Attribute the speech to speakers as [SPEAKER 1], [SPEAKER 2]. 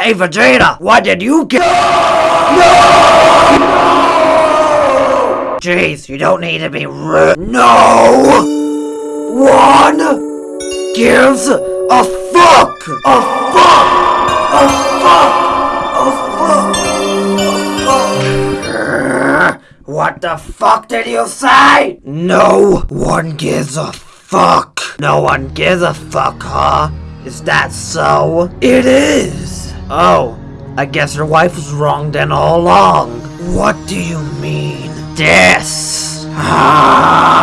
[SPEAKER 1] Hey, Vegeta, what did you get? no Jeez, you don't need to be rude. No! One gives a fuck! A fuck! A fuck! A fuck! A fuck! What the fuck did you say? No one gives a fuck. No one gives a fuck, huh? Is that so? It is. Oh, I guess your wife was wrong then all along. What do you mean? This.